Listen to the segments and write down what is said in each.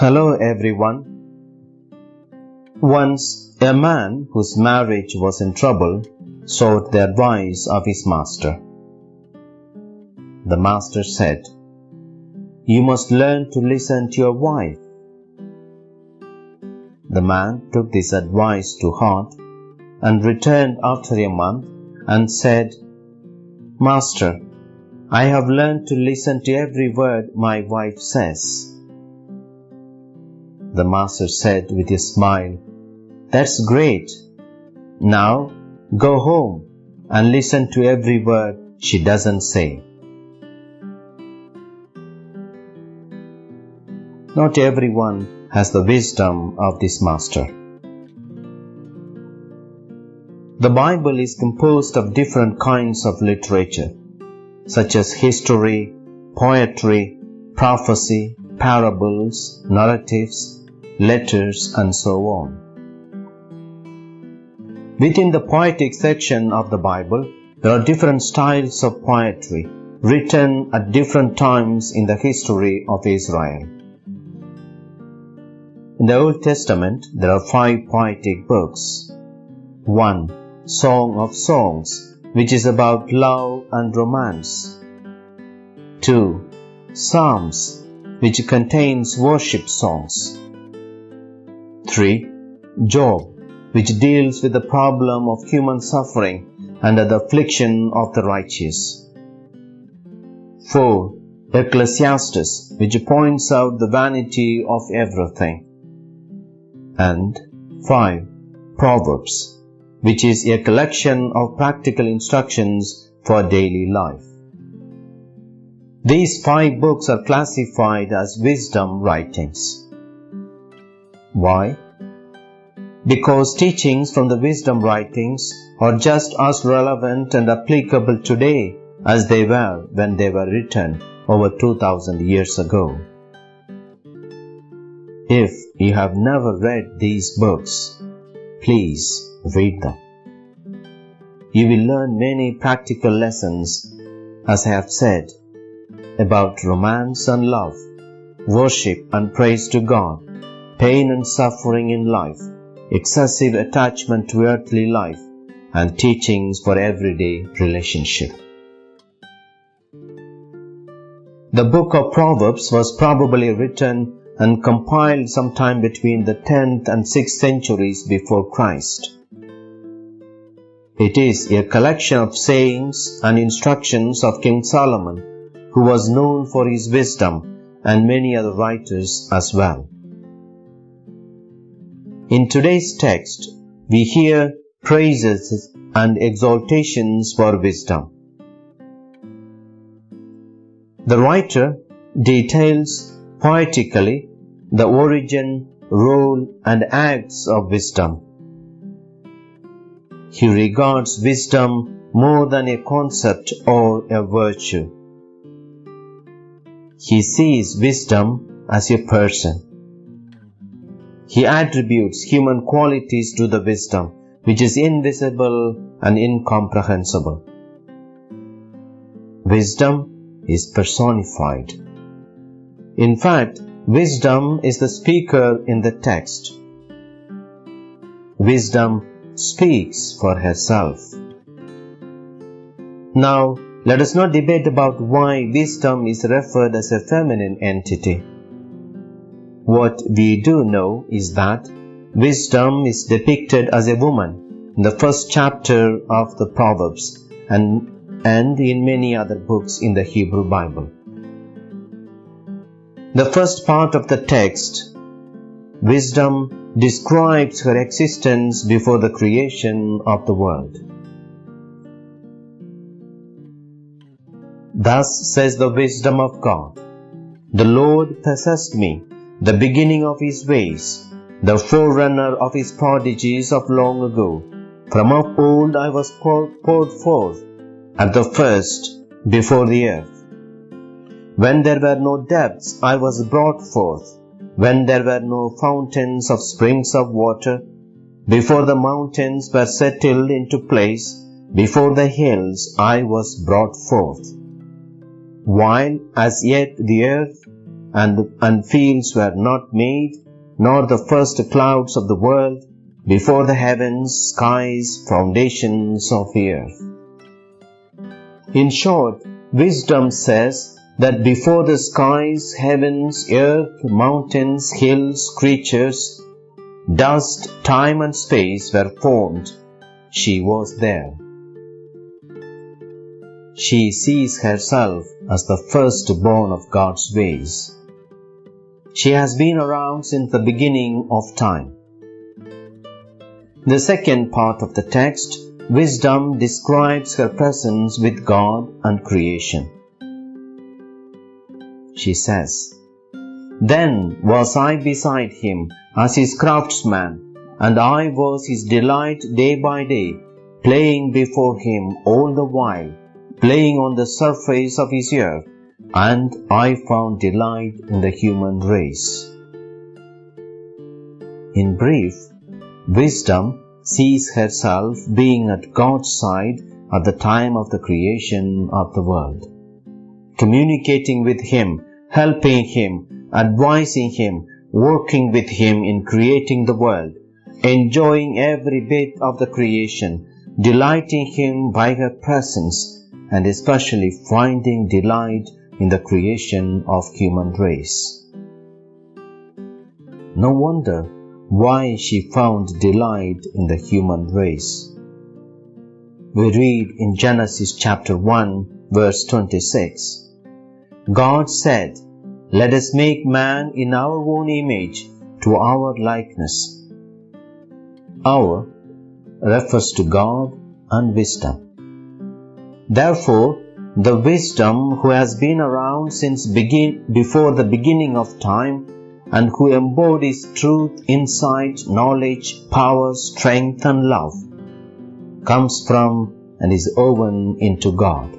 Hello everyone. Once a man whose marriage was in trouble sought the advice of his master. The master said, You must learn to listen to your wife. The man took this advice to heart and returned after a month and said, Master, I have learned to listen to every word my wife says. The master said with a smile, That's great. Now go home and listen to every word she doesn't say. Not everyone has the wisdom of this master. The Bible is composed of different kinds of literature, such as history, poetry, prophecy, parables, narratives, letters, and so on. Within the poetic section of the Bible, there are different styles of poetry written at different times in the history of Israel. In the Old Testament, there are five poetic books. 1. Song of Songs, which is about love and romance. 2. Psalms, which contains worship songs. 3. Job, which deals with the problem of human suffering and the affliction of the righteous. 4. Ecclesiastes, which points out the vanity of everything. And 5. Proverbs, which is a collection of practical instructions for daily life. These five books are classified as wisdom writings. Why? Because teachings from the wisdom writings are just as relevant and applicable today as they were when they were written over 2000 years ago. If you have never read these books, please read them. You will learn many practical lessons, as I have said, about romance and love, worship and praise to God, pain and suffering in life, excessive attachment to earthly life, and teachings for everyday relationship. The book of Proverbs was probably written and compiled sometime between the 10th and 6th centuries before Christ. It is a collection of sayings and instructions of King Solomon, who was known for his wisdom, and many other writers as well. In today's text, we hear praises and exaltations for wisdom. The writer details poetically the origin, role, and acts of wisdom. He regards wisdom more than a concept or a virtue. He sees wisdom as a person. He attributes human qualities to the wisdom, which is invisible and incomprehensible. Wisdom is personified. In fact, wisdom is the speaker in the text. Wisdom speaks for herself. Now, let us not debate about why wisdom is referred as a feminine entity. What we do know is that wisdom is depicted as a woman in the first chapter of the Proverbs and, and in many other books in the Hebrew Bible. The first part of the text, wisdom describes her existence before the creation of the world. Thus says the wisdom of God The Lord possessed me the beginning of his ways, the forerunner of his prodigies of long ago. From of old I was poured forth at the first before the earth. When there were no depths, I was brought forth. When there were no fountains of springs of water, before the mountains were settled into place, before the hills I was brought forth. While as yet the earth and, and fields were not made, nor the first clouds of the world, before the heavens, skies, foundations of the earth. In short, wisdom says that before the skies, heavens, earth, mountains, hills, creatures, dust, time, and space were formed, she was there. She sees herself as the firstborn of God's ways. She has been around since the beginning of time. The second part of the text, wisdom describes her presence with God and creation. She says, Then was I beside him as his craftsman, and I was his delight day by day, playing before him all the while, playing on the surface of his earth, and I found delight in the human race. In brief, wisdom sees herself being at God's side at the time of the creation of the world, communicating with Him, helping Him, advising Him, working with Him in creating the world, enjoying every bit of the creation, delighting Him by her presence, and especially finding delight in the creation of human race. No wonder why she found delight in the human race. We read in Genesis chapter 1 verse 26, God said, Let us make man in our own image to our likeness. Our refers to God and wisdom. Therefore, the wisdom who has been around since begin, before the beginning of time and who embodies truth, insight, knowledge, power, strength, and love comes from and is woven into God.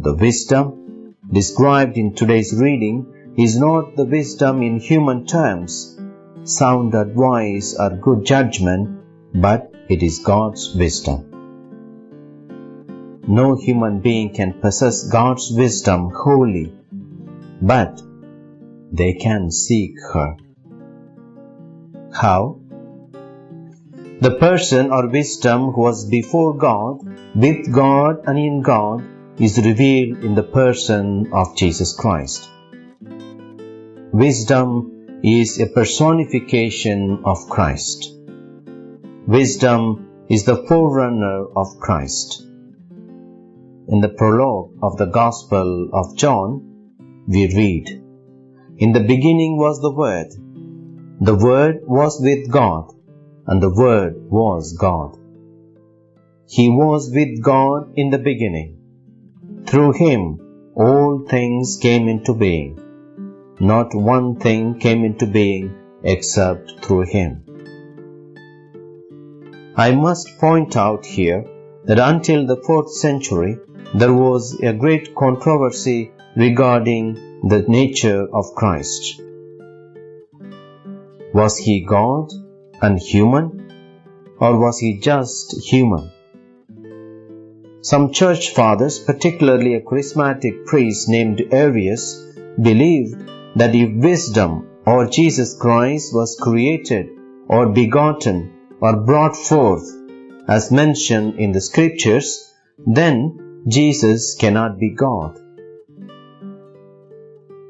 The wisdom described in today's reading is not the wisdom in human terms, sound advice or good judgment, but it is God's wisdom. No human being can possess God's wisdom wholly, but they can seek her. How? The person or wisdom who was before God, with God and in God, is revealed in the person of Jesus Christ. Wisdom is a personification of Christ. Wisdom is the forerunner of Christ. In the prologue of the Gospel of John, we read, In the beginning was the Word. The Word was with God, and the Word was God. He was with God in the beginning. Through him all things came into being. Not one thing came into being except through him. I must point out here that until the fourth century, there was a great controversy regarding the nature of Christ. Was he God and human, or was he just human? Some church fathers, particularly a charismatic priest named Arius, believed that if wisdom or Jesus Christ was created or begotten or brought forth as mentioned in the scriptures, then Jesus cannot be God.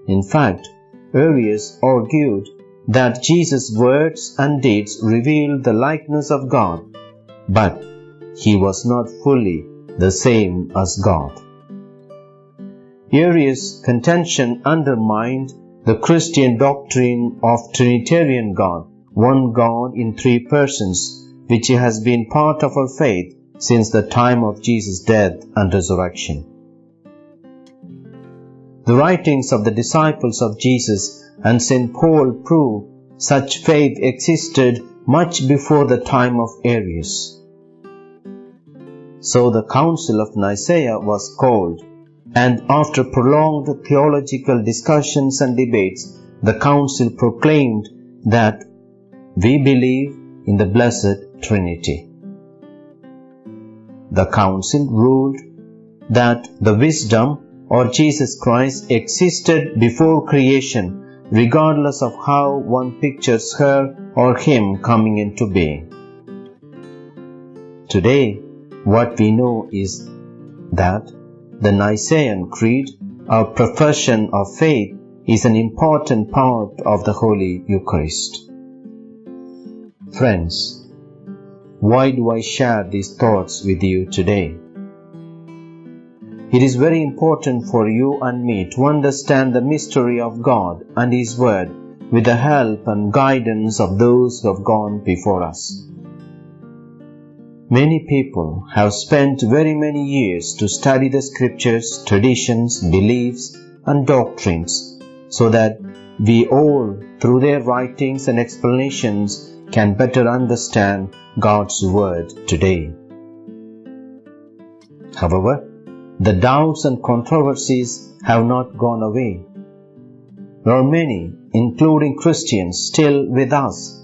In fact, Arius argued that Jesus' words and deeds revealed the likeness of God, but he was not fully the same as God. Arius' contention undermined the Christian doctrine of Trinitarian God, one God in three persons, which has been part of our faith since the time of Jesus' death and resurrection. The writings of the disciples of Jesus and St. Paul prove such faith existed much before the time of Arius. So the Council of Nicaea was called, and after prolonged theological discussions and debates, the Council proclaimed that we believe in the Blessed Trinity the council ruled that the wisdom or Jesus Christ existed before creation, regardless of how one pictures her or him coming into being. Today, what we know is that the Nicene Creed, our profession of faith, is an important part of the Holy Eucharist. Friends, why do I share these thoughts with you today? It is very important for you and me to understand the mystery of God and His Word with the help and guidance of those who have gone before us. Many people have spent very many years to study the scriptures, traditions, beliefs, and doctrines so that we all, through their writings and explanations, can better understand God's Word today. However, the doubts and controversies have not gone away. There are many, including Christians, still with us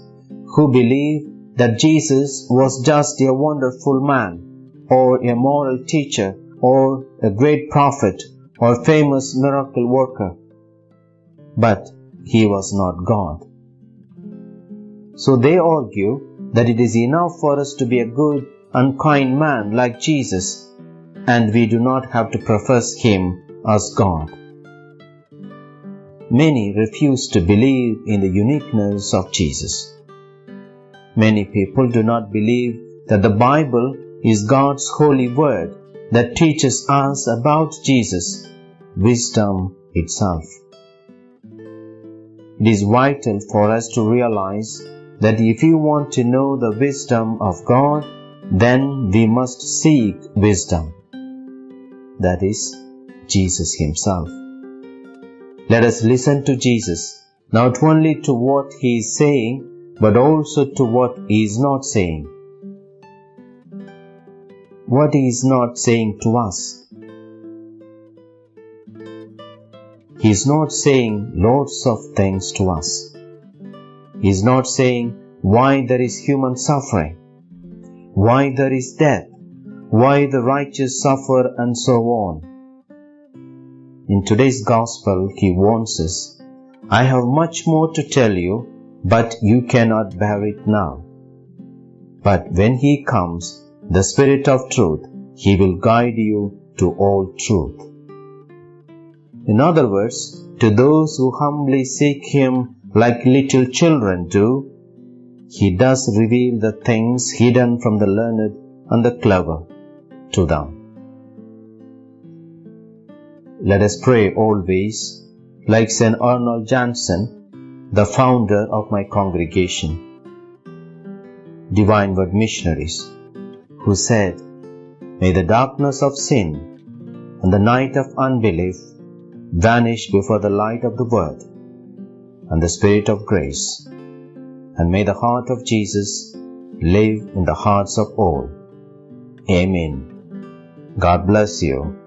who believe that Jesus was just a wonderful man, or a moral teacher, or a great prophet, or famous miracle worker. But he was not God. So they argue that it is enough for us to be a good and kind man like Jesus, and we do not have to profess him as God. Many refuse to believe in the uniqueness of Jesus. Many people do not believe that the Bible is God's holy word that teaches us about Jesus, wisdom itself. It is vital for us to realize that if we want to know the wisdom of God, then we must seek wisdom. That is, Jesus Himself. Let us listen to Jesus, not only to what He is saying, but also to what he is not saying. What he is not saying to us. He is not saying lots of things to us. He is not saying why there is human suffering, why there is death, why the righteous suffer, and so on. In today's Gospel, he warns us I have much more to tell you but you cannot bear it now. But when he comes, the Spirit of truth, he will guide you to all truth. In other words, to those who humbly seek him like little children do, he does reveal the things hidden from the learned and the clever to them. Let us pray always, like St. Arnold Janssen, the founder of my congregation, Divine Word Missionaries, who said, May the darkness of sin and the night of unbelief vanish before the light of the Word and the Spirit of grace, and may the heart of Jesus live in the hearts of all. Amen. God bless you.